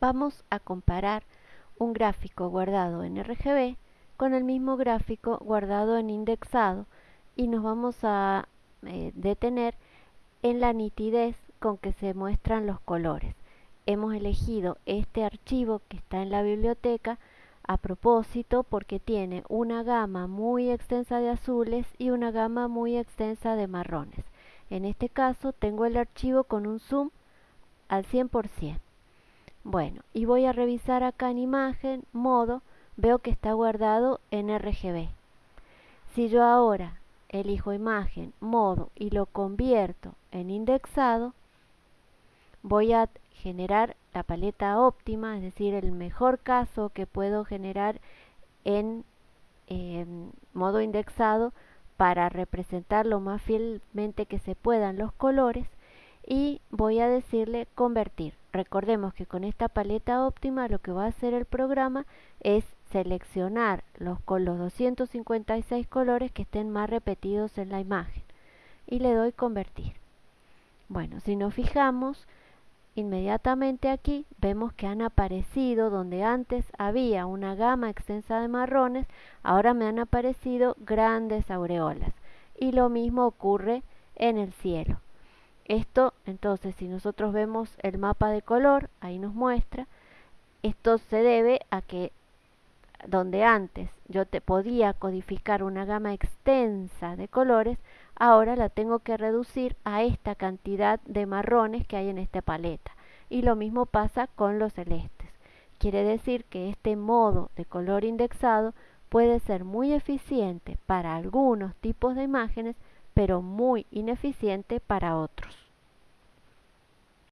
Vamos a comparar un gráfico guardado en RGB con el mismo gráfico guardado en indexado y nos vamos a eh, detener en la nitidez con que se muestran los colores. Hemos elegido este archivo que está en la biblioteca a propósito porque tiene una gama muy extensa de azules y una gama muy extensa de marrones. En este caso tengo el archivo con un zoom al 100%. Bueno, y voy a revisar acá en imagen, modo, veo que está guardado en RGB. Si yo ahora elijo imagen, modo y lo convierto en indexado, voy a generar la paleta óptima, es decir, el mejor caso que puedo generar en modo indexado para representar lo más fielmente que se puedan los colores y voy a decirle convertir. Recordemos que con esta paleta óptima lo que va a hacer el programa es seleccionar los, los 256 colores que estén más repetidos en la imagen y le doy convertir. Bueno, si nos fijamos, Inmediatamente aquí vemos que han aparecido donde antes había una gama extensa de marrones, ahora me han aparecido grandes aureolas. Y lo mismo ocurre en el cielo. Esto, entonces, si nosotros vemos el mapa de color, ahí nos muestra, esto se debe a que donde antes yo te podía codificar una gama extensa de colores, ahora la tengo que reducir a esta cantidad de marrones que hay en esta paleta. Y lo mismo pasa con los celestes. Quiere decir que este modo de color indexado puede ser muy eficiente para algunos tipos de imágenes, pero muy ineficiente para otros.